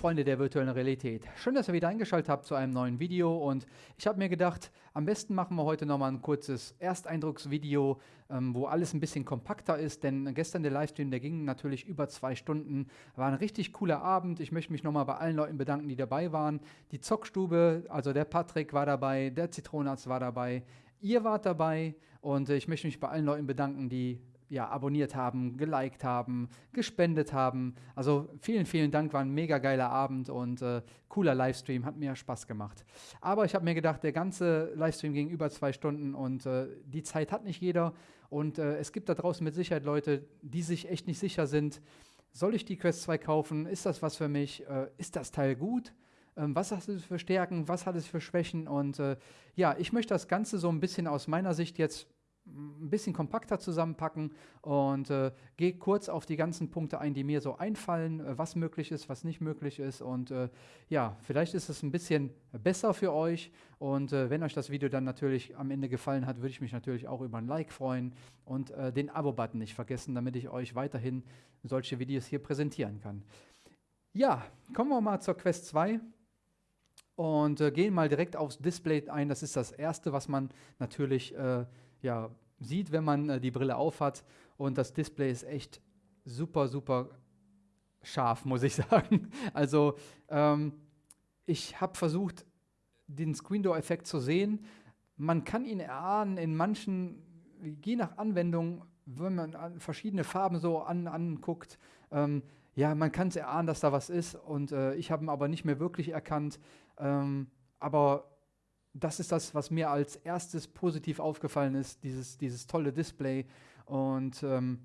Freunde der virtuellen Realität, schön, dass ihr wieder eingeschaltet habt zu einem neuen Video und ich habe mir gedacht, am besten machen wir heute nochmal ein kurzes Ersteindrucksvideo, ähm, wo alles ein bisschen kompakter ist, denn gestern der Livestream, der ging natürlich über zwei Stunden, war ein richtig cooler Abend, ich möchte mich nochmal bei allen Leuten bedanken, die dabei waren, die Zockstube, also der Patrick war dabei, der Zitronatz war dabei, ihr wart dabei und ich möchte mich bei allen Leuten bedanken, die ja, abonniert haben, geliked haben, gespendet haben. Also vielen, vielen Dank, war ein mega geiler Abend und äh, cooler Livestream, hat mir Spaß gemacht. Aber ich habe mir gedacht, der ganze Livestream ging über zwei Stunden und äh, die Zeit hat nicht jeder. Und äh, es gibt da draußen mit Sicherheit Leute, die sich echt nicht sicher sind, soll ich die Quest 2 kaufen? Ist das was für mich? Äh, ist das Teil gut? Ähm, was hat es für Stärken? Was hat es für Schwächen? Und äh, ja, ich möchte das Ganze so ein bisschen aus meiner Sicht jetzt ein bisschen kompakter zusammenpacken und äh, gehe kurz auf die ganzen Punkte ein, die mir so einfallen, äh, was möglich ist, was nicht möglich ist. Und äh, ja, vielleicht ist es ein bisschen besser für euch. Und äh, wenn euch das Video dann natürlich am Ende gefallen hat, würde ich mich natürlich auch über ein Like freuen und äh, den Abo-Button nicht vergessen, damit ich euch weiterhin solche Videos hier präsentieren kann. Ja, kommen wir mal zur Quest 2 und äh, gehen mal direkt aufs Display ein. Das ist das Erste, was man natürlich ja, sieht, wenn man äh, die Brille aufhat. Und das Display ist echt super, super scharf, muss ich sagen. Also ähm, ich habe versucht, den Screen Door Effekt zu sehen. Man kann ihn erahnen in manchen, je nach Anwendung, wenn man verschiedene Farben so an, anguckt, ähm, ja, man kann es erahnen, dass da was ist und äh, ich habe ihn aber nicht mehr wirklich erkannt. Ähm, aber das ist das, was mir als erstes positiv aufgefallen ist, dieses, dieses tolle Display. Und ähm,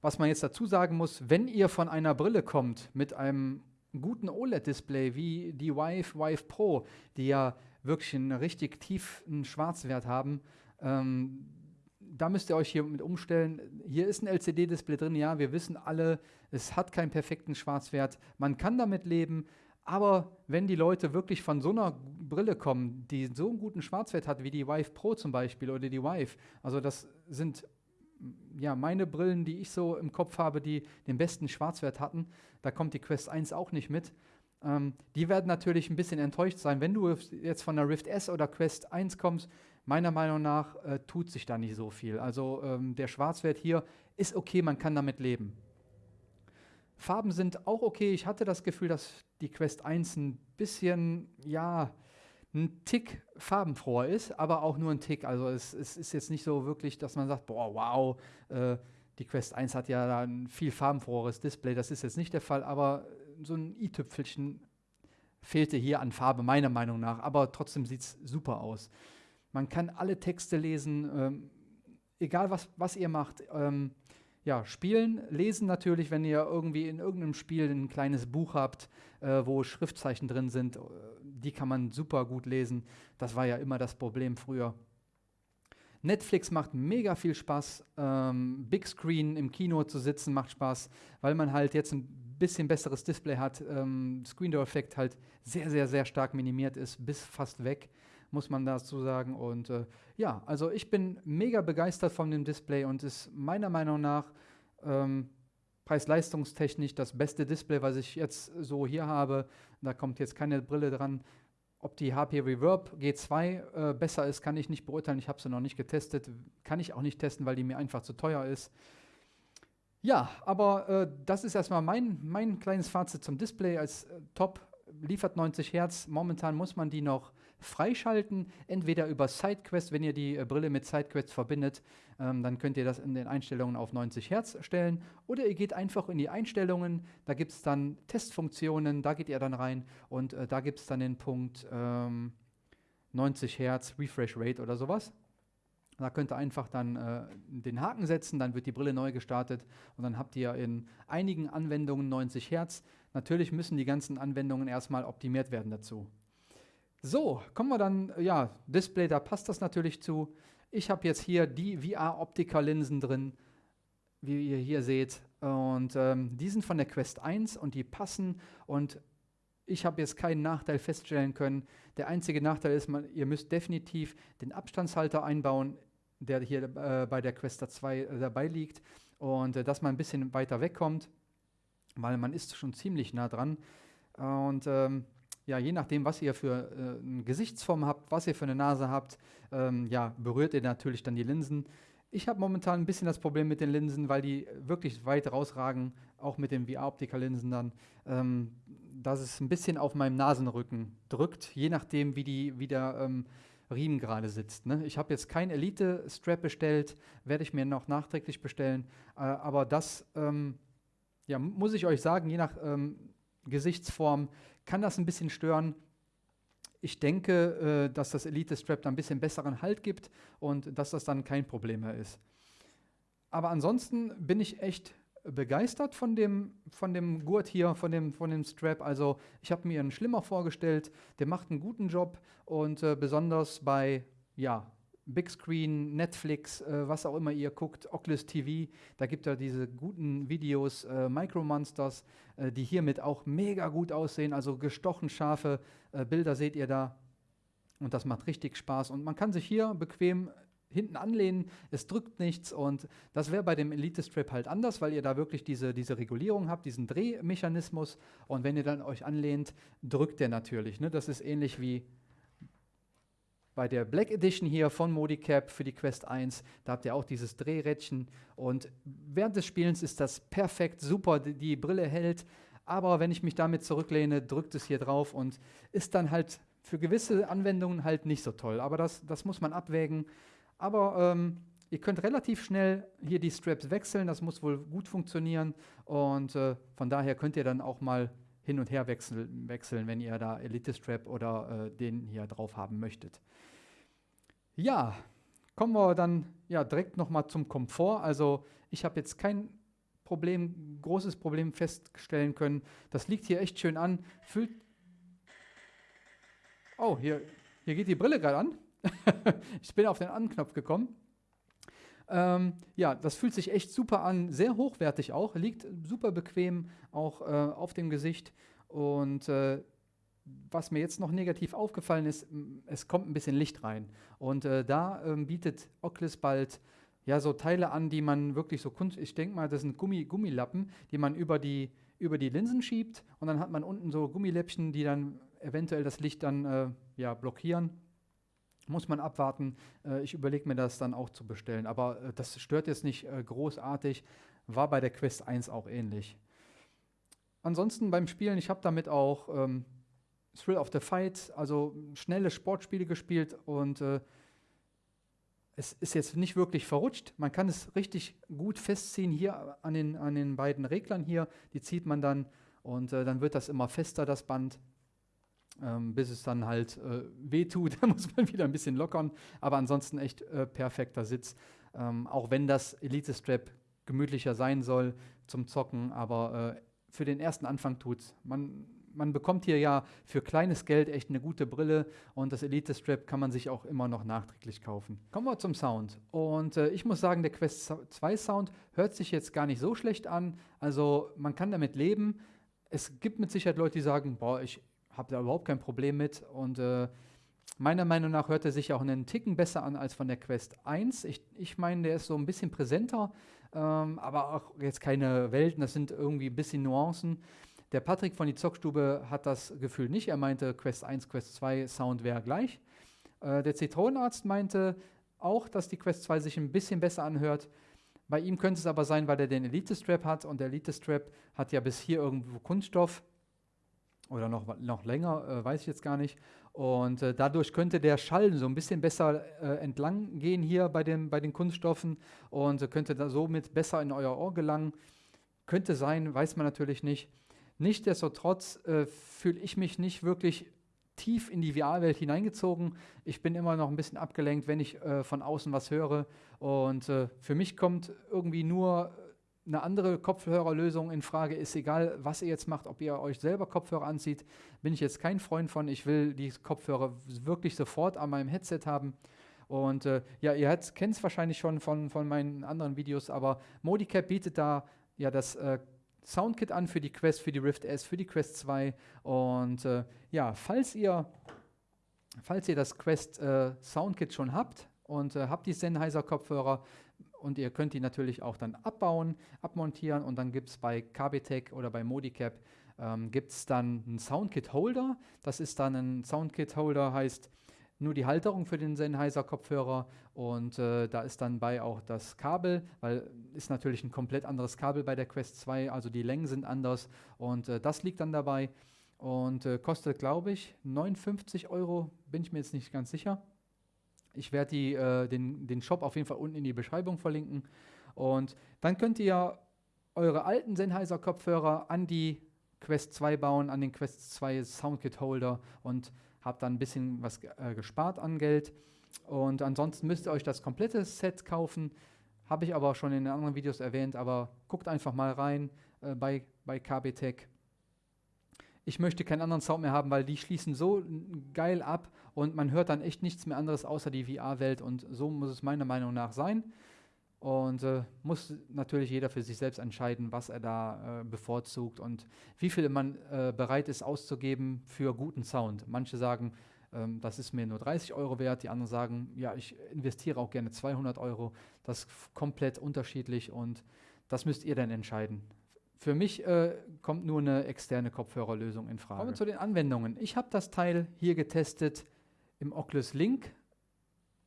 was man jetzt dazu sagen muss, wenn ihr von einer Brille kommt mit einem guten OLED-Display wie die Vive, Vive Pro, die ja wirklich einen richtig tiefen Schwarzwert haben, ähm, da müsst ihr euch hier mit umstellen. Hier ist ein LCD-Display drin, ja, wir wissen alle, es hat keinen perfekten Schwarzwert. Man kann damit leben, aber wenn die Leute wirklich von so einer Brille kommen, die so einen guten Schwarzwert hat, wie die Vive Pro zum Beispiel oder die Vive, also das sind ja meine Brillen, die ich so im Kopf habe, die den besten Schwarzwert hatten, da kommt die Quest 1 auch nicht mit. Ähm, die werden natürlich ein bisschen enttäuscht sein. Wenn du jetzt von der Rift S oder Quest 1 kommst, meiner Meinung nach äh, tut sich da nicht so viel. Also ähm, der Schwarzwert hier ist okay, man kann damit leben. Farben sind auch okay. Ich hatte das Gefühl, dass die Quest 1 ein bisschen, ja, ein Tick farbenfroher ist, aber auch nur ein Tick. Also es, es ist jetzt nicht so wirklich, dass man sagt, boah, wow, äh, die Quest 1 hat ja ein viel farbenfroheres Display. Das ist jetzt nicht der Fall, aber so ein i-Tüpfelchen fehlte hier an Farbe, meiner Meinung nach. Aber trotzdem sieht es super aus. Man kann alle Texte lesen, ähm, egal was, was ihr macht. Ähm, ja, spielen, lesen natürlich, wenn ihr irgendwie in irgendeinem Spiel ein kleines Buch habt, äh, wo Schriftzeichen drin sind, äh, die kann man super gut lesen. Das war ja immer das Problem früher. Netflix macht mega viel Spaß. Ähm, Big Screen im Kino zu sitzen macht Spaß, weil man halt jetzt ein bisschen besseres Display hat. Ähm, Screen Door Effekt halt sehr, sehr, sehr stark minimiert ist, bis fast weg muss man dazu sagen. Und äh, ja, also ich bin mega begeistert von dem Display und ist meiner Meinung nach ähm, preis-leistungstechnisch das beste Display, was ich jetzt so hier habe. Da kommt jetzt keine Brille dran. Ob die HP Reverb G2 äh, besser ist, kann ich nicht beurteilen. Ich habe sie noch nicht getestet. Kann ich auch nicht testen, weil die mir einfach zu teuer ist. Ja, aber äh, das ist erstmal mein, mein kleines Fazit zum Display als äh, Top. Liefert 90 Hertz. Momentan muss man die noch freischalten, entweder über SideQuest, wenn ihr die äh, Brille mit SideQuest verbindet, ähm, dann könnt ihr das in den Einstellungen auf 90 Hertz stellen, oder ihr geht einfach in die Einstellungen, da gibt es dann Testfunktionen, da geht ihr dann rein und äh, da gibt es dann den Punkt ähm, 90 Hertz Refresh Rate oder sowas. Da könnt ihr einfach dann äh, den Haken setzen, dann wird die Brille neu gestartet und dann habt ihr in einigen Anwendungen 90 Hertz. Natürlich müssen die ganzen Anwendungen erstmal optimiert werden dazu. So, kommen wir dann, ja, Display, da passt das natürlich zu. Ich habe jetzt hier die VR-Optiker-Linsen drin, wie ihr hier seht. Und ähm, die sind von der Quest 1 und die passen. Und ich habe jetzt keinen Nachteil feststellen können. Der einzige Nachteil ist, man, ihr müsst definitiv den Abstandshalter einbauen, der hier äh, bei der Quest 2 äh, dabei liegt. Und äh, dass man ein bisschen weiter wegkommt. weil man ist schon ziemlich nah dran. Und ähm, ja, je nachdem, was ihr für äh, eine Gesichtsform habt, was ihr für eine Nase habt, ähm, ja, berührt ihr natürlich dann die Linsen. Ich habe momentan ein bisschen das Problem mit den Linsen, weil die wirklich weit rausragen, auch mit den VR-Optiker-Linsen dann, ähm, dass es ein bisschen auf meinem Nasenrücken drückt, je nachdem, wie, die, wie der ähm, Riemen gerade sitzt. Ne? Ich habe jetzt kein Elite-Strap bestellt, werde ich mir noch nachträglich bestellen, äh, aber das ähm, ja, muss ich euch sagen, je nach ähm, Gesichtsform kann das ein bisschen stören. Ich denke, äh, dass das Elite Strap da ein bisschen besseren Halt gibt und dass das dann kein Problem mehr ist. Aber ansonsten bin ich echt begeistert von dem, von dem Gurt hier, von dem, von dem Strap. Also ich habe mir einen schlimmer vorgestellt, der macht einen guten Job und äh, besonders bei ja, Big Screen, Netflix, äh, was auch immer ihr guckt, Oculus TV, da gibt ja diese guten Videos, äh, Micro Monsters, äh, die hiermit auch mega gut aussehen, also gestochen scharfe äh, Bilder seht ihr da. Und das macht richtig Spaß. Und man kann sich hier bequem hinten anlehnen, es drückt nichts. Und das wäre bei dem Elite Strap halt anders, weil ihr da wirklich diese, diese Regulierung habt, diesen Drehmechanismus. Und wenn ihr dann euch anlehnt, drückt der natürlich. Ne? Das ist ähnlich wie bei der Black Edition hier von Modicap für die Quest 1, da habt ihr auch dieses Drehrädchen. Und während des Spielens ist das perfekt, super, die, die Brille hält, aber wenn ich mich damit zurücklehne, drückt es hier drauf und ist dann halt für gewisse Anwendungen halt nicht so toll, aber das, das muss man abwägen. Aber ähm, ihr könnt relativ schnell hier die Straps wechseln, das muss wohl gut funktionieren. Und äh, von daher könnt ihr dann auch mal hin und her wechseln, wechseln wenn ihr da Elite Strap oder äh, den hier drauf haben möchtet. Ja, kommen wir dann ja, direkt nochmal zum Komfort. Also ich habe jetzt kein Problem, großes Problem feststellen können. Das liegt hier echt schön an. Fühlt oh, hier, hier geht die Brille gerade an. ich bin auf den Anknopf gekommen. Ähm, ja, das fühlt sich echt super an, sehr hochwertig auch, liegt super bequem auch äh, auf dem Gesicht und äh, was mir jetzt noch negativ aufgefallen ist, es kommt ein bisschen Licht rein. Und äh, da ähm, bietet Oculus bald ja so Teile an, die man wirklich so Kunst, ich denke mal, das sind Gummi, Gummilappen, die man über die, über die Linsen schiebt und dann hat man unten so Gummiläppchen, die dann eventuell das Licht dann äh, ja, blockieren. Muss man abwarten. Äh, ich überlege mir das dann auch zu bestellen. Aber äh, das stört jetzt nicht äh, großartig. War bei der Quest 1 auch ähnlich. Ansonsten beim Spielen, ich habe damit auch ähm, Thrill of the Fight, also schnelle Sportspiele gespielt und äh, es ist jetzt nicht wirklich verrutscht. Man kann es richtig gut festziehen hier an den, an den beiden Reglern hier. Die zieht man dann und äh, dann wird das immer fester, das Band, ähm, bis es dann halt äh, wehtut. Da muss man wieder ein bisschen lockern. Aber ansonsten echt äh, perfekter Sitz. Ähm, auch wenn das Elite Strap gemütlicher sein soll zum Zocken, aber äh, für den ersten Anfang tut's. Man man bekommt hier ja für kleines Geld echt eine gute Brille und das Elite Strap kann man sich auch immer noch nachträglich kaufen. Kommen wir zum Sound. Und äh, ich muss sagen, der Quest 2 Sound hört sich jetzt gar nicht so schlecht an. Also man kann damit leben. Es gibt mit Sicherheit Leute, die sagen, boah, ich habe da überhaupt kein Problem mit. Und äh, meiner Meinung nach hört er sich auch einen Ticken besser an als von der Quest 1. Ich, ich meine, der ist so ein bisschen präsenter, ähm, aber auch jetzt keine Welten, das sind irgendwie ein bisschen Nuancen. Der Patrick von die Zockstube hat das Gefühl nicht. Er meinte, Quest 1, Quest 2 Sound wäre gleich. Äh, der Zitronenarzt meinte auch, dass die Quest 2 sich ein bisschen besser anhört. Bei ihm könnte es aber sein, weil er den Elite Strap hat und der Elite Strap hat ja bis hier irgendwo Kunststoff oder noch, noch länger, äh, weiß ich jetzt gar nicht. Und äh, dadurch könnte der Schall so ein bisschen besser äh, entlang gehen hier bei, dem, bei den Kunststoffen und könnte da somit besser in euer Ohr gelangen. Könnte sein, weiß man natürlich nicht. Nichtsdestotrotz äh, fühle ich mich nicht wirklich tief in die VR-Welt hineingezogen. Ich bin immer noch ein bisschen abgelenkt, wenn ich äh, von außen was höre. Und äh, für mich kommt irgendwie nur eine andere Kopfhörerlösung in Frage. Ist egal, was ihr jetzt macht, ob ihr euch selber Kopfhörer anzieht, bin ich jetzt kein Freund von. Ich will die Kopfhörer wirklich sofort an meinem Headset haben. Und äh, ja, ihr kennt es wahrscheinlich schon von, von meinen anderen Videos, aber Modicap bietet da ja das äh, Soundkit an für die Quest, für die Rift S, für die Quest 2. Und äh, ja, falls ihr, falls ihr das Quest äh, Soundkit schon habt und äh, habt die Sennheiser Kopfhörer und ihr könnt die natürlich auch dann abbauen, abmontieren. Und dann gibt es bei KBTech oder bei Modicap ähm, gibt es dann einen Soundkit-Holder. Das ist dann ein Soundkit-Holder, heißt nur die Halterung für den Sennheiser-Kopfhörer. Und äh, da ist dann bei auch das Kabel, weil ist natürlich ein komplett anderes Kabel bei der Quest 2, also die Längen sind anders. Und äh, das liegt dann dabei. Und äh, kostet, glaube ich, 59 Euro, bin ich mir jetzt nicht ganz sicher. Ich werde äh, den, den Shop auf jeden Fall unten in die Beschreibung verlinken und dann könnt ihr eure alten Sennheiser-Kopfhörer an die Quest 2 bauen, an den Quest 2 Soundkit-Holder und habe dann ein bisschen was äh, gespart an Geld. Und ansonsten müsst ihr euch das komplette Set kaufen. Habe ich aber auch schon in anderen Videos erwähnt, aber guckt einfach mal rein äh, bei, bei KB Tech. Ich möchte keinen anderen Sound mehr haben, weil die schließen so geil ab und man hört dann echt nichts mehr anderes außer die VR-Welt und so muss es meiner Meinung nach sein. Und äh, muss natürlich jeder für sich selbst entscheiden, was er da äh, bevorzugt und wie viel man äh, bereit ist auszugeben für guten Sound. Manche sagen, ähm, das ist mir nur 30 Euro wert, die anderen sagen, ja, ich investiere auch gerne 200 Euro. Das ist komplett unterschiedlich und das müsst ihr dann entscheiden. Für mich äh, kommt nur eine externe Kopfhörerlösung in Frage. Kommen wir zu den Anwendungen. Ich habe das Teil hier getestet im Oculus Link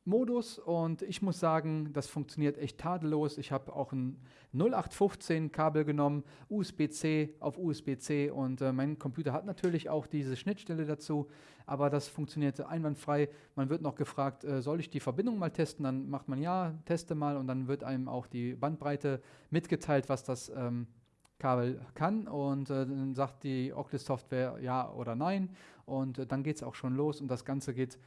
Modus und ich muss sagen, das funktioniert echt tadellos. Ich habe auch ein 0815 Kabel genommen, USB-C auf USB-C und äh, mein Computer hat natürlich auch diese Schnittstelle dazu, aber das funktionierte einwandfrei. Man wird noch gefragt, äh, soll ich die Verbindung mal testen? Dann macht man ja, teste mal und dann wird einem auch die Bandbreite mitgeteilt, was das ähm, Kabel kann und äh, dann sagt die Oculus Software ja oder nein und äh, dann geht es auch schon los und das Ganze geht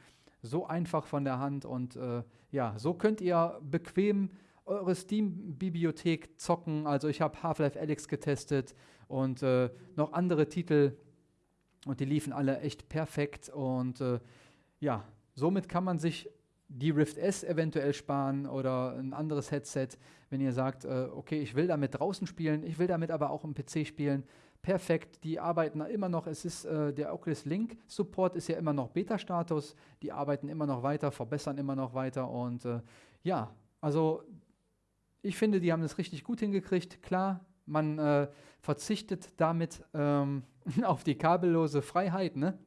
so einfach von der Hand und äh, ja, so könnt ihr bequem eure Steam-Bibliothek zocken. Also ich habe Half-Life Alyx getestet und äh, noch andere Titel und die liefen alle echt perfekt und äh, ja, somit kann man sich die Rift S eventuell sparen oder ein anderes Headset, wenn ihr sagt, äh, okay, ich will damit draußen spielen, ich will damit aber auch im PC spielen, perfekt. Die arbeiten immer noch, es ist äh, der Oculus Link Support ist ja immer noch Beta-Status. Die arbeiten immer noch weiter, verbessern immer noch weiter und äh, ja, also ich finde, die haben es richtig gut hingekriegt. Klar, man äh, verzichtet damit ähm, auf die kabellose Freiheit, ne?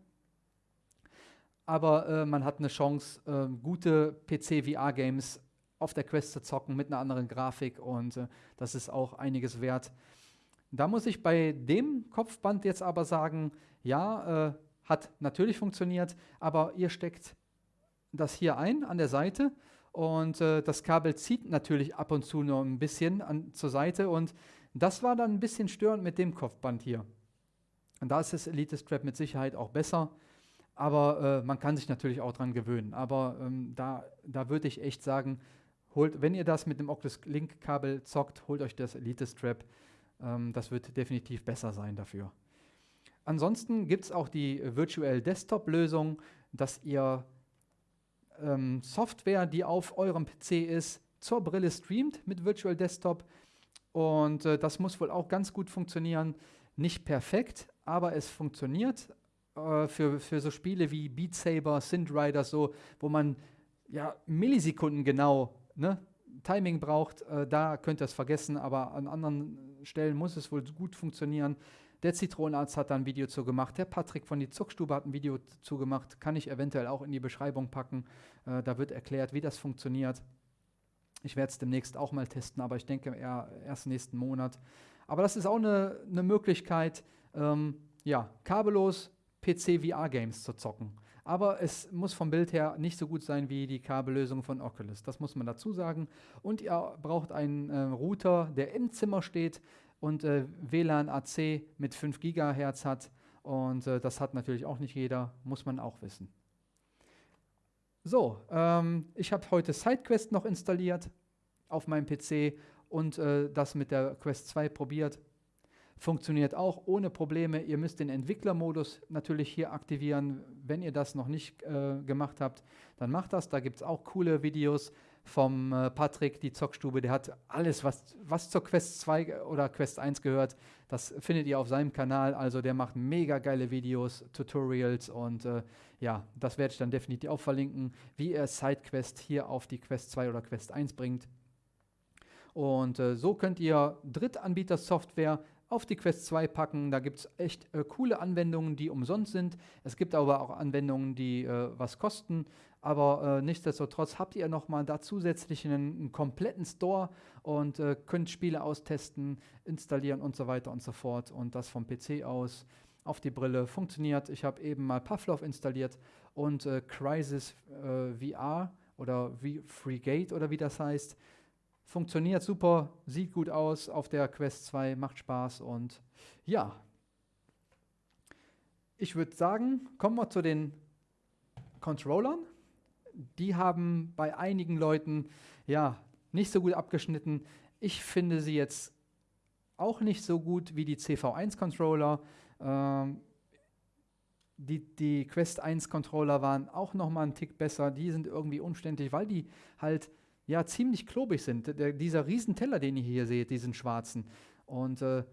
Aber äh, man hat eine Chance, äh, gute PC-VR-Games auf der Quest zu zocken mit einer anderen Grafik und äh, das ist auch einiges wert. Da muss ich bei dem Kopfband jetzt aber sagen, ja, äh, hat natürlich funktioniert, aber ihr steckt das hier ein an der Seite und äh, das Kabel zieht natürlich ab und zu nur ein bisschen an, zur Seite und das war dann ein bisschen störend mit dem Kopfband hier. Und da ist das Elite Strap mit Sicherheit auch besser, aber äh, man kann sich natürlich auch dran gewöhnen. Aber ähm, da, da würde ich echt sagen, holt, wenn ihr das mit dem Oculus Link Kabel zockt, holt euch das Elite Strap. Ähm, das wird definitiv besser sein dafür. Ansonsten gibt es auch die Virtual Desktop Lösung, dass ihr ähm, Software, die auf eurem PC ist, zur Brille streamt mit Virtual Desktop. Und äh, das muss wohl auch ganz gut funktionieren. Nicht perfekt, aber es funktioniert äh, für, für so Spiele wie Beat Saber, Synth Rider, so, wo man ja Millisekunden genau ne, Timing braucht, äh, da könnt ihr es vergessen, aber an anderen Stellen muss es wohl gut funktionieren. Der Zitronenarzt hat da ein Video zu gemacht. Der Patrick von die Zuckstube hat ein Video zu gemacht. Kann ich eventuell auch in die Beschreibung packen. Äh, da wird erklärt, wie das funktioniert. Ich werde es demnächst auch mal testen, aber ich denke eher erst nächsten Monat. Aber das ist auch eine, eine Möglichkeit, ähm, ja, kabellos PC-VR-Games zu zocken. Aber es muss vom Bild her nicht so gut sein wie die Kabellösung von Oculus. Das muss man dazu sagen. Und ihr braucht einen äh, Router, der im Zimmer steht und äh, WLAN AC mit 5 GHz hat. Und äh, das hat natürlich auch nicht jeder, muss man auch wissen. So, ähm, ich habe heute SideQuest noch installiert auf meinem PC und äh, das mit der Quest 2 probiert. Funktioniert auch ohne Probleme. Ihr müsst den Entwicklermodus natürlich hier aktivieren. Wenn ihr das noch nicht äh, gemacht habt, dann macht das. Da gibt es auch coole Videos vom äh, Patrick, die Zockstube. Der hat alles, was, was zur Quest 2 oder Quest 1 gehört, das findet ihr auf seinem Kanal. Also der macht mega geile Videos, Tutorials und äh, ja, das werde ich dann definitiv auch verlinken, wie er SideQuest hier auf die Quest 2 oder Quest 1 bringt. Und äh, so könnt ihr Drittanbieter-Software auf die Quest 2 packen. Da gibt es echt äh, coole Anwendungen, die umsonst sind. Es gibt aber auch Anwendungen, die äh, was kosten. Aber äh, nichtsdestotrotz habt ihr nochmal da zusätzlich einen, einen, kompletten Store und äh, könnt Spiele austesten, installieren und so weiter und so fort. Und das vom PC aus auf die Brille funktioniert. Ich habe eben mal Pavlov installiert und äh, Crisis äh, VR oder Free oder wie das heißt. Funktioniert super, sieht gut aus auf der Quest 2, macht Spaß und ja. Ich würde sagen, kommen wir zu den Controllern. Die haben bei einigen Leuten ja nicht so gut abgeschnitten. Ich finde sie jetzt auch nicht so gut wie die CV1-Controller. Ähm, die, die Quest 1 Controller waren auch noch mal einen Tick besser. Die sind irgendwie umständlich, weil die halt ja ziemlich klobig sind. Der, dieser Riesenteller, den ihr hier seht, diesen schwarzen. Und äh,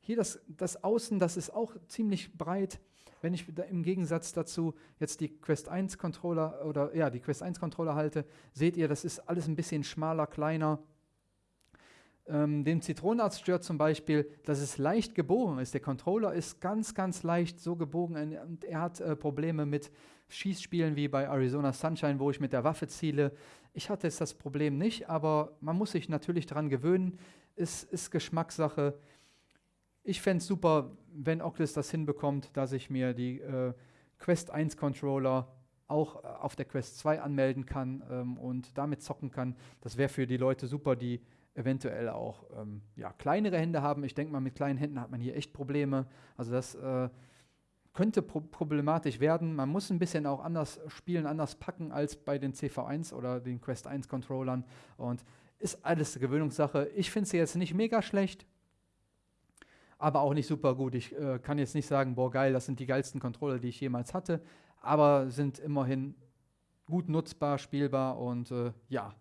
hier das, das Außen, das ist auch ziemlich breit. Wenn ich im Gegensatz dazu jetzt die Quest 1 Controller oder ja, die Quest 1 Controller halte, seht ihr, das ist alles ein bisschen schmaler, kleiner. Ähm, dem Zitronenarzt stört zum Beispiel, dass es leicht gebogen ist. Der Controller ist ganz, ganz leicht so gebogen und er hat äh, Probleme mit Schießspielen wie bei Arizona Sunshine, wo ich mit der Waffe ziele. Ich hatte jetzt das Problem nicht, aber man muss sich natürlich daran gewöhnen. Es ist Geschmackssache. Ich fände es super, wenn Oculus das hinbekommt, dass ich mir die äh, Quest 1 Controller auch äh, auf der Quest 2 anmelden kann ähm, und damit zocken kann. Das wäre für die Leute super, die eventuell auch ähm, ja, kleinere Hände haben. Ich denke mal, mit kleinen Händen hat man hier echt Probleme. Also das äh, könnte pro problematisch werden. Man muss ein bisschen auch anders spielen, anders packen als bei den CV1 oder den Quest 1 Controllern. Und ist alles eine Gewöhnungssache. Ich finde sie jetzt nicht mega schlecht, aber auch nicht super gut. Ich äh, kann jetzt nicht sagen, boah geil, das sind die geilsten Controller, die ich jemals hatte, aber sind immerhin gut nutzbar, spielbar und äh, ja,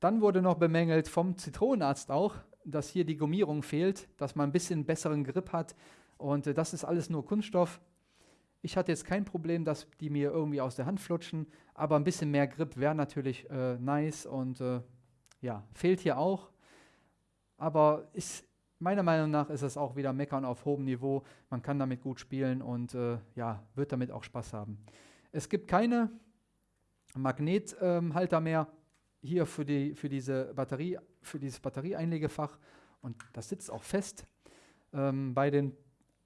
dann wurde noch bemängelt vom Zitronenarzt auch, dass hier die Gummierung fehlt, dass man ein bisschen besseren Grip hat. Und äh, das ist alles nur Kunststoff. Ich hatte jetzt kein Problem, dass die mir irgendwie aus der Hand flutschen, aber ein bisschen mehr Grip wäre natürlich äh, nice und äh, ja, fehlt hier auch. Aber ist, meiner Meinung nach ist es auch wieder Meckern auf hohem Niveau. Man kann damit gut spielen und äh, ja, wird damit auch Spaß haben. Es gibt keine Magnethalter ähm, mehr hier für, die, für, diese Batterie, für dieses Batterieeinlegefach und das sitzt auch fest. Ähm, bei den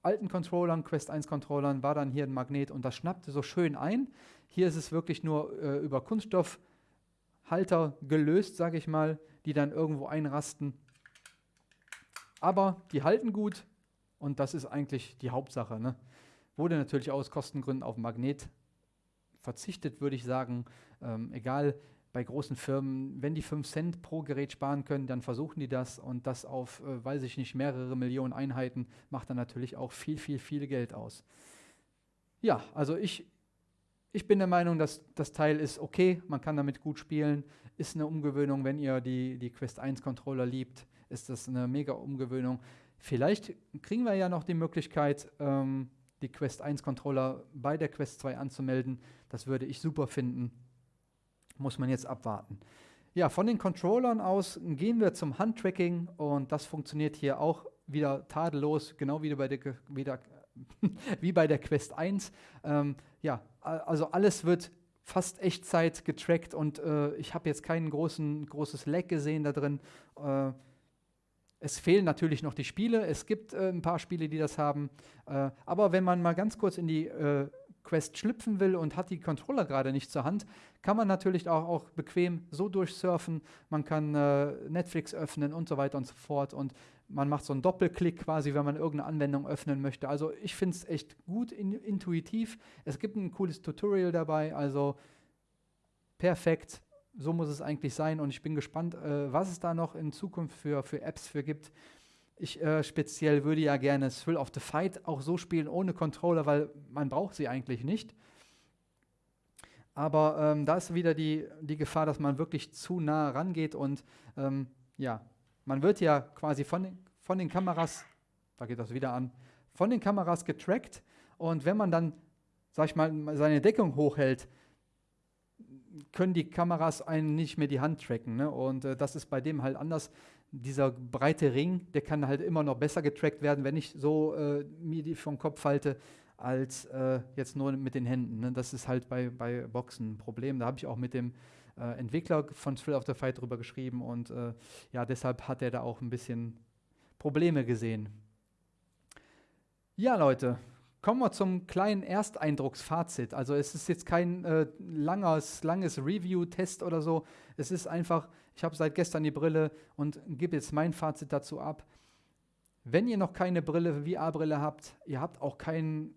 alten Controllern, Quest 1 Controllern, war dann hier ein Magnet und das schnappte so schön ein. Hier ist es wirklich nur äh, über Kunststoffhalter gelöst, sage ich mal, die dann irgendwo einrasten. Aber die halten gut und das ist eigentlich die Hauptsache. Ne? Wurde natürlich aus Kostengründen auf Magnet verzichtet, würde ich sagen. Ähm, egal, bei großen Firmen, wenn die 5 Cent pro Gerät sparen können, dann versuchen die das und das auf, äh, weiß ich nicht, mehrere Millionen Einheiten macht dann natürlich auch viel, viel, viel Geld aus. Ja, also ich, ich bin der Meinung, dass das Teil ist okay, man kann damit gut spielen, ist eine Umgewöhnung, wenn ihr die, die Quest 1 Controller liebt, ist das eine mega Umgewöhnung. Vielleicht kriegen wir ja noch die Möglichkeit, ähm, die Quest 1 Controller bei der Quest 2 anzumelden. Das würde ich super finden muss man jetzt abwarten. Ja, von den Controllern aus gehen wir zum Handtracking und das funktioniert hier auch wieder tadellos, genau wie bei der, wie der, wie bei der Quest 1. Ähm, ja, also alles wird fast Echtzeit getrackt und äh, ich habe jetzt kein großen, großes Lag gesehen da drin. Äh, es fehlen natürlich noch die Spiele. Es gibt äh, ein paar Spiele, die das haben. Äh, aber wenn man mal ganz kurz in die äh, Quest schlüpfen will und hat die Controller gerade nicht zur Hand, kann man natürlich auch, auch bequem so durchsurfen. Man kann äh, Netflix öffnen und so weiter und so fort. Und man macht so einen Doppelklick quasi, wenn man irgendeine Anwendung öffnen möchte. Also ich finde es echt gut in, intuitiv. Es gibt ein cooles Tutorial dabei, also perfekt. So muss es eigentlich sein und ich bin gespannt, äh, was es da noch in Zukunft für, für Apps für gibt. Ich äh, speziell würde ja gerne Thrill of the Fight auch so spielen ohne Controller, weil man braucht sie eigentlich nicht. Aber ähm, da ist wieder die, die Gefahr, dass man wirklich zu nah rangeht und ähm, ja, man wird ja quasi von den, von den Kameras, da geht das wieder an, von den Kameras getrackt und wenn man dann, sag ich mal, seine Deckung hochhält, können die Kameras einen nicht mehr die Hand tracken. Ne? Und äh, das ist bei dem halt anders. Dieser breite Ring, der kann halt immer noch besser getrackt werden, wenn ich so äh, mir die vom Kopf halte, als äh, jetzt nur mit den Händen. Ne? Das ist halt bei, bei Boxen ein Problem. Da habe ich auch mit dem äh, Entwickler von Thrill of the Fight drüber geschrieben und äh, ja, deshalb hat er da auch ein bisschen Probleme gesehen. Ja, Leute, kommen wir zum kleinen Ersteindrucksfazit. Also es ist jetzt kein äh, langes, langes Review-Test oder so. Es ist einfach, ich habe seit gestern die Brille und gebe jetzt mein Fazit dazu ab. Wenn ihr noch keine Brille, VR-Brille habt, ihr habt auch keinen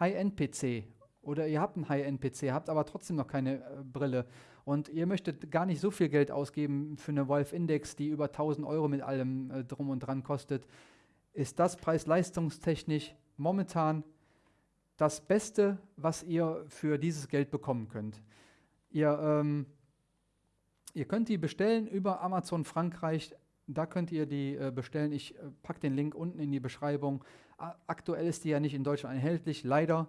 High-End-PC oder ihr habt einen High-End-PC, habt aber trotzdem noch keine äh, Brille und ihr möchtet gar nicht so viel Geld ausgeben für eine Valve Index, die über 1000 Euro mit allem äh, drum und dran kostet, ist das preis-leistungstechnisch momentan das Beste, was ihr für dieses Geld bekommen könnt. Ihr, ähm, ihr könnt die bestellen über Amazon Frankreich. Da könnt ihr die äh, bestellen. Ich äh, packe den Link unten in die Beschreibung. Aktuell ist die ja nicht in Deutschland erhältlich, leider.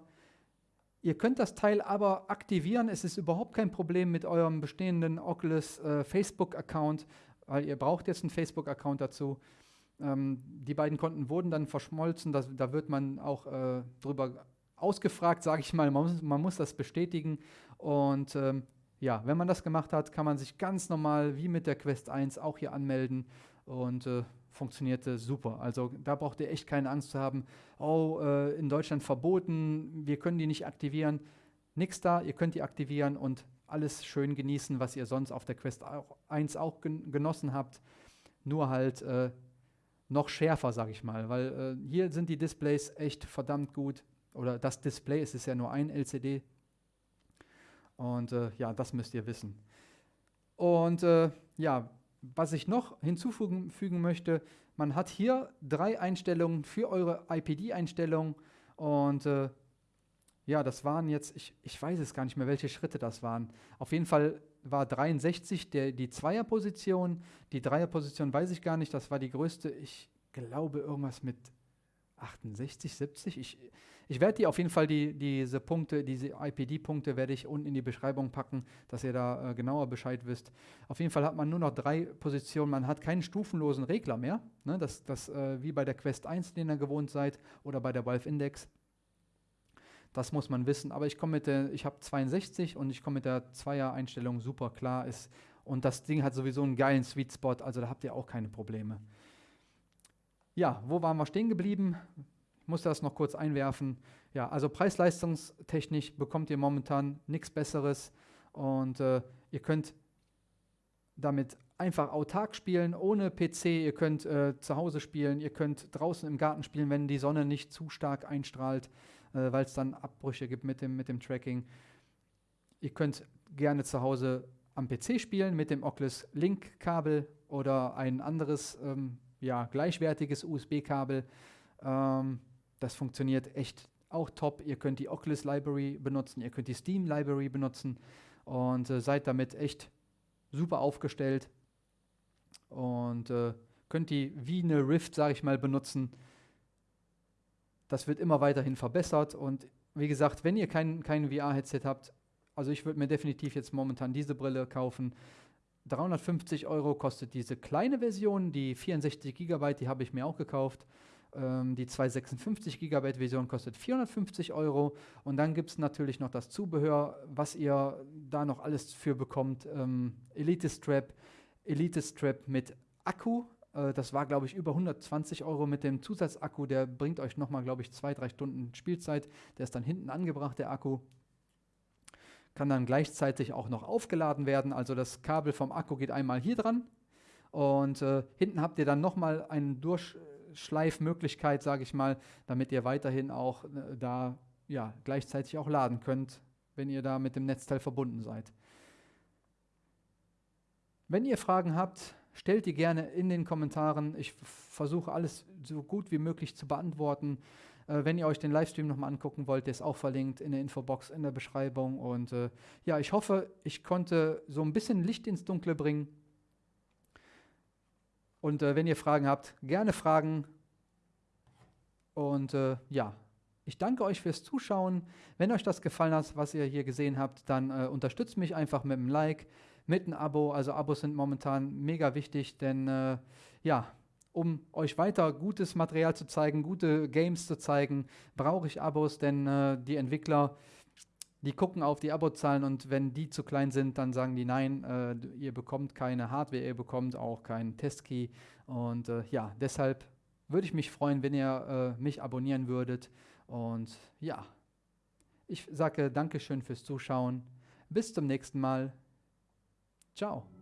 Ihr könnt das Teil aber aktivieren. Es ist überhaupt kein Problem mit eurem bestehenden Oculus äh, Facebook-Account, weil ihr braucht jetzt einen Facebook-Account dazu. Ähm, die beiden Konten wurden dann verschmolzen. Das, da wird man auch äh, drüber ausgefragt, sage ich mal. Man muss, man muss, das bestätigen. Und ähm, ja, wenn man das gemacht hat, kann man sich ganz normal wie mit der Quest 1 auch hier anmelden und äh, funktionierte super. Also da braucht ihr echt keine Angst zu haben, oh, äh, in Deutschland verboten, wir können die nicht aktivieren. Nix da, ihr könnt die aktivieren und alles schön genießen, was ihr sonst auf der Quest 1 auch gen genossen habt. Nur halt äh, noch schärfer, sage ich mal, weil äh, hier sind die Displays echt verdammt gut. Oder das Display, es ist ja nur ein LCD. Und äh, ja, das müsst ihr wissen. Und äh, ja, was ich noch hinzufügen möchte, man hat hier drei Einstellungen für eure IPD-Einstellung und äh, ja, das waren jetzt, ich, ich weiß es gar nicht mehr, welche Schritte das waren. Auf jeden Fall war 63 der, die Zweierposition. Die Dreierposition weiß ich gar nicht, das war die größte. Ich glaube irgendwas mit 68, 70. Ich, ich werde die auf jeden Fall, die, diese Punkte, diese IPD-Punkte werde ich unten in die Beschreibung packen, dass ihr da äh, genauer Bescheid wisst. Auf jeden Fall hat man nur noch drei Positionen. Man hat keinen stufenlosen Regler mehr. Ne? Das, das äh, wie bei der Quest 1, den ihr gewohnt seid, oder bei der Valve Index. Das muss man wissen. Aber ich komme mit der, ich habe 62 und ich komme mit der Zweier-Einstellung super klar. Ist, und das Ding hat sowieso einen geilen Sweet Spot, also da habt ihr auch keine Probleme. Ja, wo waren wir stehen geblieben? Ich muss das noch kurz einwerfen. Ja, also preis-leistungstechnisch bekommt ihr momentan nichts Besseres und äh, ihr könnt damit einfach autark spielen, ohne PC. Ihr könnt äh, zu Hause spielen, ihr könnt draußen im Garten spielen, wenn die Sonne nicht zu stark einstrahlt äh, weil es dann Abbrüche gibt mit dem, mit dem Tracking. Ihr könnt gerne zu Hause am PC spielen mit dem Oculus Link-Kabel oder ein anderes, ähm, ja, gleichwertiges USB-Kabel. Ähm, das funktioniert echt auch top. Ihr könnt die Oculus Library benutzen, ihr könnt die Steam Library benutzen und äh, seid damit echt super aufgestellt und äh, könnt die wie eine Rift, sage ich mal, benutzen das wird immer weiterhin verbessert und wie gesagt, wenn ihr kein, kein VR-Headset habt, also ich würde mir definitiv jetzt momentan diese Brille kaufen. 350 Euro kostet diese kleine Version, die 64 GB, die habe ich mir auch gekauft. Ähm, die 256 GB Version kostet 450 Euro. Und dann gibt es natürlich noch das Zubehör, was ihr da noch alles für bekommt. Ähm, Elite Strap, Elite Strap mit Akku, äh, das war, glaube ich, über 120 Euro mit dem Zusatzakku. Der bringt euch nochmal, glaube ich, zwei, drei Stunden Spielzeit. Der ist dann hinten angebracht, der Akku. Kann dann gleichzeitig auch noch aufgeladen werden. Also das Kabel vom Akku geht einmal hier dran. Und äh, hinten habt ihr dann nochmal eine Durchschleifmöglichkeit, sage ich mal, damit ihr weiterhin auch äh, da ja, gleichzeitig auch laden könnt, wenn ihr da mit dem Netzteil verbunden seid. Wenn ihr Fragen habt, stellt die gerne in den Kommentaren. Ich versuche alles so gut wie möglich zu beantworten. Äh, wenn ihr euch den Livestream nochmal angucken wollt, der ist auch verlinkt in der Infobox, in der Beschreibung. Und äh, ja, ich hoffe, ich konnte so ein bisschen Licht ins Dunkle bringen. Und äh, wenn ihr Fragen habt, gerne fragen. Und äh, ja, Ich danke euch fürs Zuschauen. Wenn euch das gefallen hat, was ihr hier gesehen habt, dann äh, unterstützt mich einfach mit einem Like, mit einem Abo. Also Abos sind momentan mega wichtig, denn äh, ja, um euch weiter gutes Material zu zeigen, gute Games zu zeigen, brauche ich Abos, denn äh, die Entwickler, die gucken auf die Abozahlen und wenn die zu klein sind, dann sagen die nein, äh, ihr bekommt keine Hardware, ihr bekommt auch keinen Testkey und äh, ja, deshalb würde ich mich freuen, wenn ihr äh, mich abonnieren würdet. Und ja, ich sage Dankeschön fürs Zuschauen. Bis zum nächsten Mal. Ciao.